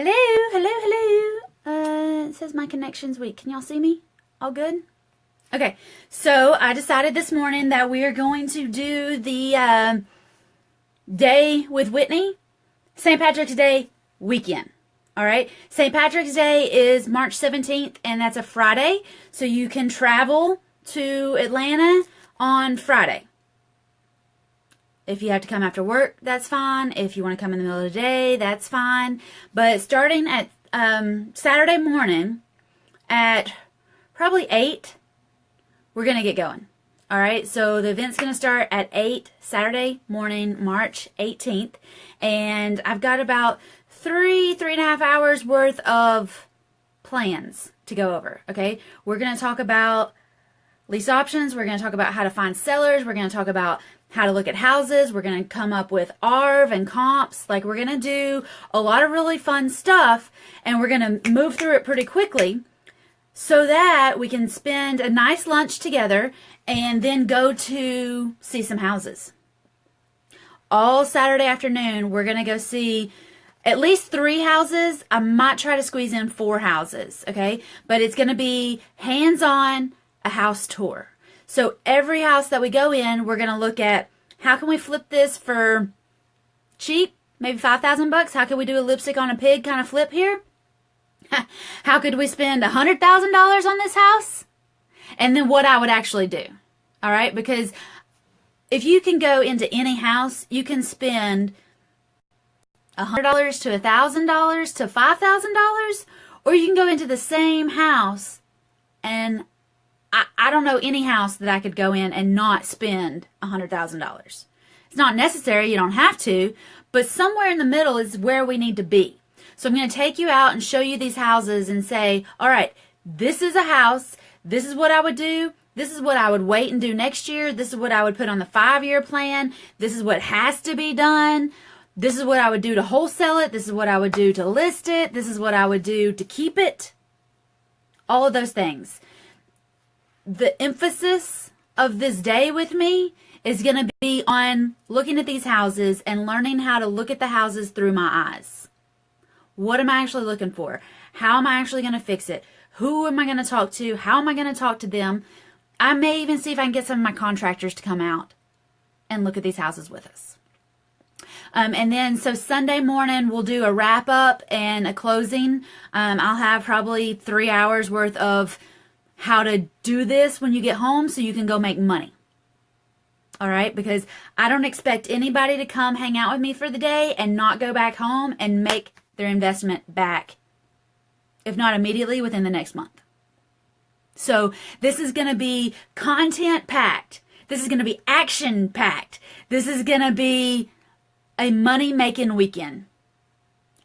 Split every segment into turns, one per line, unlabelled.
Hello, hello, hello. Uh, it says my connection's weak. Can y'all see me? All good? Okay, so I decided this morning that we are going to do the uh, day with Whitney, St. Patrick's Day weekend. All right, St. Patrick's Day is March 17th, and that's a Friday, so you can travel to Atlanta on Friday. If you have to come after work, that's fine. If you want to come in the middle of the day, that's fine. But starting at um, Saturday morning at probably 8, we're going to get going. All right, so the event's going to start at 8 Saturday morning, March 18th. And I've got about three, three and a half hours worth of plans to go over. Okay, we're going to talk about lease options. We're going to talk about how to find sellers. We're going to talk about how to look at houses. We're going to come up with ARV and comps. Like we're going to do a lot of really fun stuff and we're going to move through it pretty quickly so that we can spend a nice lunch together and then go to see some houses. All Saturday afternoon, we're going to go see at least three houses. I might try to squeeze in four houses, okay? But it's going to be hands-on a house tour. So every house that we go in, we're going to look at how can we flip this for cheap, maybe 5000 bucks? How can we do a lipstick on a pig kind of flip here? how could we spend $100,000 on this house? And then what I would actually do. All right? Because if you can go into any house, you can spend $100 to $1,000 to $5,000, or you can go into the same house and I, I don't know any house that I could go in and not spend $100,000. It's not necessary, you don't have to, but somewhere in the middle is where we need to be. So I'm going to take you out and show you these houses and say, all right, this is a house. This is what I would do. This is what I would wait and do next year. This is what I would put on the five year plan. This is what has to be done. This is what I would do to wholesale it. This is what I would do to list it. This is what I would do to keep it. All of those things the emphasis of this day with me is going to be on looking at these houses and learning how to look at the houses through my eyes. What am I actually looking for? How am I actually going to fix it? Who am I going to talk to? How am I going to talk to them? I may even see if I can get some of my contractors to come out and look at these houses with us. Um, and then, so Sunday morning, we'll do a wrap up and a closing. Um, I'll have probably three hours worth of how to do this when you get home so you can go make money. All right, because I don't expect anybody to come hang out with me for the day and not go back home and make their investment back, if not immediately, within the next month. So this is going to be content packed. This is going to be action packed. This is going to be a money making weekend.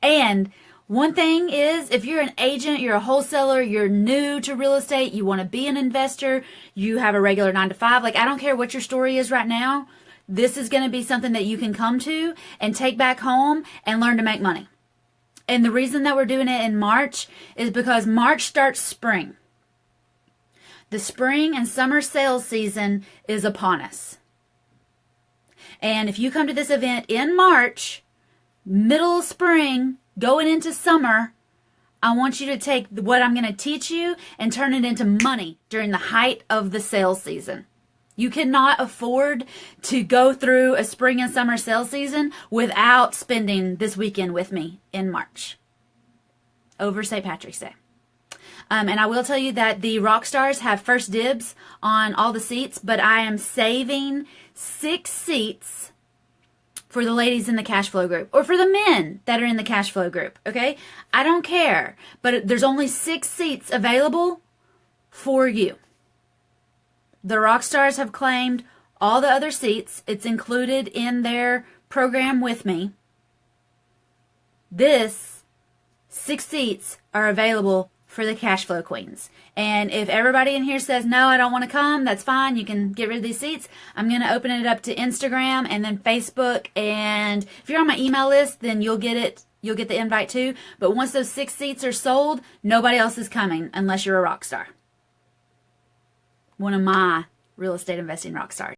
And one thing is, if you're an agent, you're a wholesaler, you're new to real estate, you want to be an investor, you have a regular nine to five, like I don't care what your story is right now, this is going to be something that you can come to and take back home and learn to make money. And the reason that we're doing it in March is because March starts spring. The spring and summer sales season is upon us. And if you come to this event in March, middle spring, going into summer, I want you to take what I'm going to teach you and turn it into money during the height of the sales season. You cannot afford to go through a spring and summer sales season without spending this weekend with me in March over St. Patrick's Day. Um, and I will tell you that the rock stars have first dibs on all the seats, but I am saving six seats for the ladies in the cash flow group or for the men that are in the cash flow group. Okay. I don't care, but there's only six seats available for you. The rock stars have claimed all the other seats. It's included in their program with me. This six seats are available for the cash flow queens. And if everybody in here says, no, I don't want to come, that's fine. You can get rid of these seats. I'm going to open it up to Instagram and then Facebook. And if you're on my email list, then you'll get it. You'll get the invite too. But once those six seats are sold, nobody else is coming unless you're a rock star. One of my real estate investing rock stars.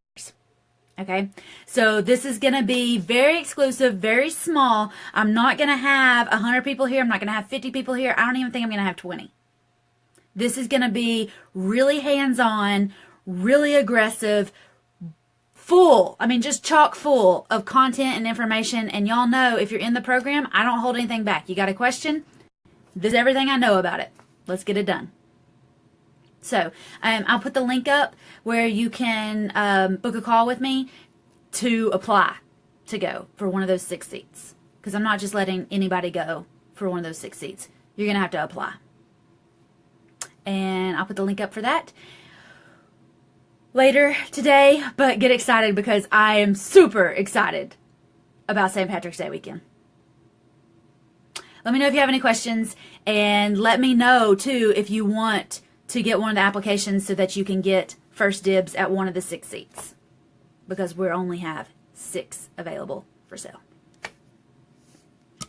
Okay, so this is going to be very exclusive, very small. I'm not going to have 100 people here. I'm not going to have 50 people here. I don't even think I'm going to have 20. This is going to be really hands on, really aggressive, full. I mean, just chock full of content and information. And y'all know if you're in the program, I don't hold anything back. You got a question? This is everything I know about it. Let's get it done. So um, I'll put the link up where you can um, book a call with me to apply to go for one of those six seats. Because I'm not just letting anybody go for one of those six seats. You're going to have to apply. And I'll put the link up for that later today. But get excited because I am super excited about St. Patrick's Day weekend. Let me know if you have any questions and let me know too if you want to get one of the applications so that you can get first dibs at one of the six seats because we only have six available for sale.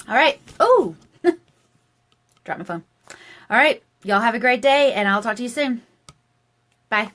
All right. Oh, drop my phone. All right. Y'all have a great day and I'll talk to you soon. Bye.